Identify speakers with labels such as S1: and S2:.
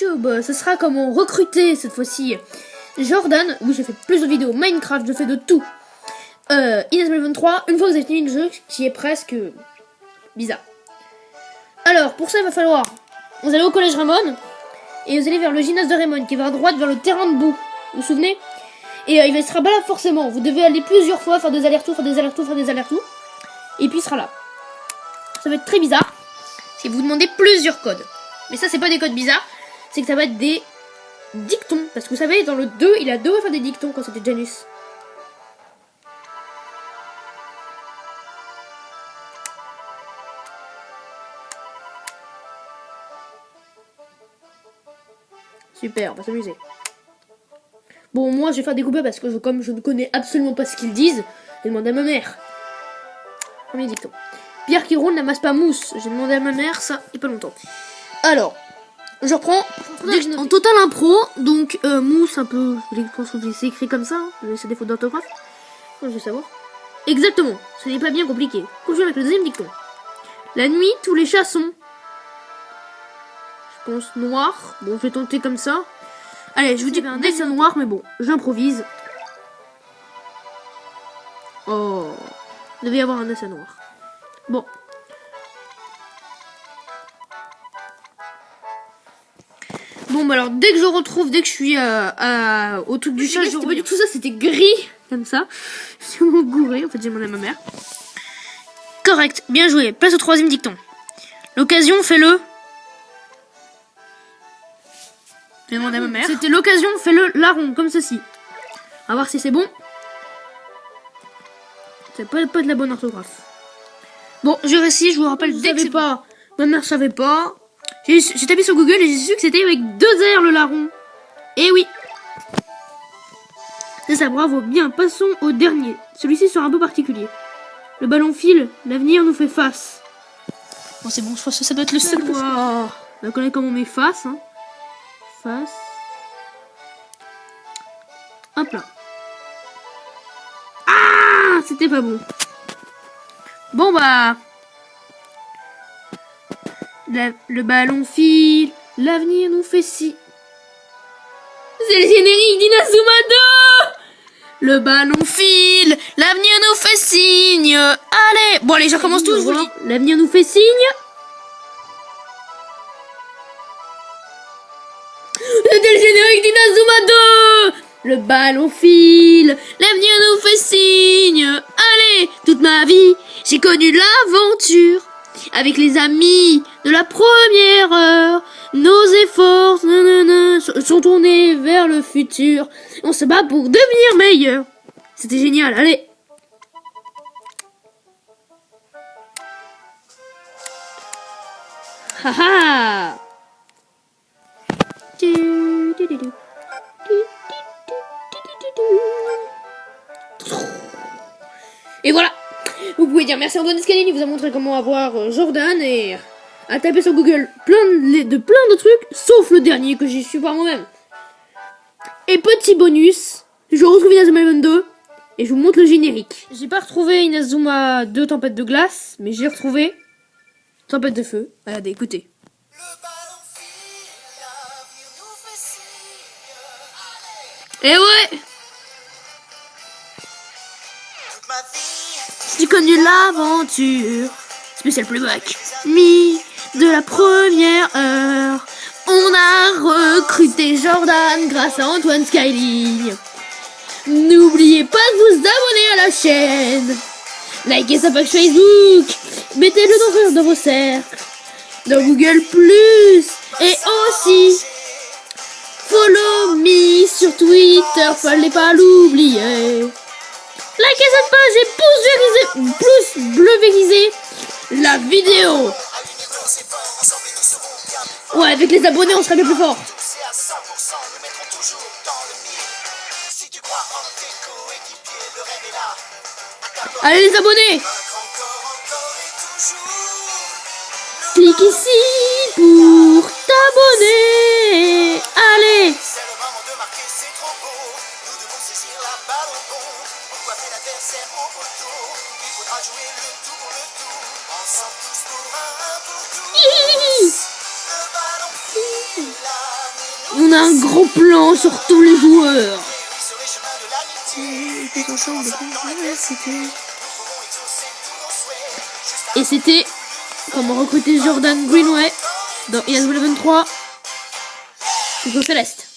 S1: YouTube, ce sera comment recruter cette fois-ci Jordan. Oui, j'ai fait plus de vidéos Minecraft, je fais de tout. Euh, Inès 23, une fois que vous avez fini le jeu, qui est presque bizarre. Alors, pour ça, il va falloir... Vous allez au collège Ramon, et vous allez vers le gymnase de Raymond, qui va à droite vers le terrain de boue. Vous vous souvenez? Et euh, il sera pas là forcément. Vous devez aller plusieurs fois, faire des allers-retours, faire des allers-retours, faire des allers-retours. Et puis il sera là. Ça va être très bizarre. Si vous demandez plusieurs codes. Mais ça, c'est pas des codes bizarres. C'est que ça va être des dictons. Parce que vous savez, dans le 2, il a deux faire des dictons quand c'était Janus. Super, on va s'amuser. Bon, moi, je vais faire découper parce que comme je ne connais absolument pas ce qu'ils disent, j'ai demandé à ma mère. Premier dicton. Pierre qui roule n'amasse pas mousse. J'ai demandé à ma mère ça il n'y a pas longtemps. Alors, je reprends. En total impro, donc euh, mousse un peu. Je pense que c'est écrit comme ça. Hein. C'est des fautes d'orthographe. Je veux savoir. Exactement. Ce n'est pas bien compliqué. Continue avec le deuxième dicton. La nuit, tous les chats sont noir. Bon, je vais tenter comme ça. Allez, je vous dis un dessin noir, mais bon, j'improvise. Oh, il devait y avoir un dessin noir. Bon. Bon, bah alors, dès que je retrouve, dès que je suis euh, au truc du chat, je du tout ça, c'était gris, comme ça. Je mon gouré, en fait, j'ai demandé à ma mère. Correct, bien joué. Place au troisième dicton. L'occasion fait le à ma mère. C'était l'occasion, fais-le larron, comme ceci. Va voir si c'est bon. C'est pas, pas de la bonne orthographe. Bon, j'ai réussi, je vous rappelle, dès que pas, ma mère savait pas. J'ai tapé sur Google et j'ai su que c'était avec deux R le larron. Eh oui. C'est ça, bravo. Bien, passons au dernier. Celui-ci sera un peu particulier. Le ballon file, l'avenir nous fait face. Bon, c'est bon, je pense que ça doit être le seul. On connaît comment on met face. Hein face. Hop là. Ah C'était pas bon. Bon bah... le ballon file, l'avenir nous fait si. C'est le générique d'Inazuma Le ballon file, l'avenir nous fait signe. Allez Bon allez, je recommence tout, L'avenir nous fait signe. C'était le générique d'Inazuma 2 Le ballon file, l'avenir nous fait signe. Allez, toute ma vie, j'ai connu l'aventure. Avec les amis de la première heure, nos efforts sont tournés vers le futur. On se bat pour devenir meilleur. C'était génial, allez Haha dire merci à Antoine Scalini, vous a montré comment avoir euh, Jordan et à taper sur Google plein de, plein de trucs, sauf le dernier que j'ai su par moi-même. Et petit bonus, je retrouve Inazuma 22 et je vous montre le générique. J'ai pas retrouvé Inazuma 2 Tempête de glace, mais j'ai retrouvé Tempête de feu. Regardez, écoutez. Eh ouais J'ai connu l'aventure Spécial playback Mi de la première heure On a recruté Jordan grâce à Antoine Skyling. N'oubliez pas de vous abonner à la chaîne. Likez sa page Facebook. Mettez-le dans, dans vos cercles. Dans Google Plus. Et aussi Follow me sur Twitter, fallait pas l'oublier. Likez cette page et pouce plus bleu vérisé la vidéo. Ouais, avec les abonnés, on serait bien plus fort. Allez les abonnés Clique ici pour t'abonner flambeau. Nous devons saisir la balle au bon. Pour coiffer l'adversaire au poteau. Il faudra jouer le tour, le tour. Ensemble tous pour un pour tous. Le ballon file. On a un gros plan sur tous les joueurs. Et c'était comment recruter Jordan Greenway dans IS 23 Go Céleste.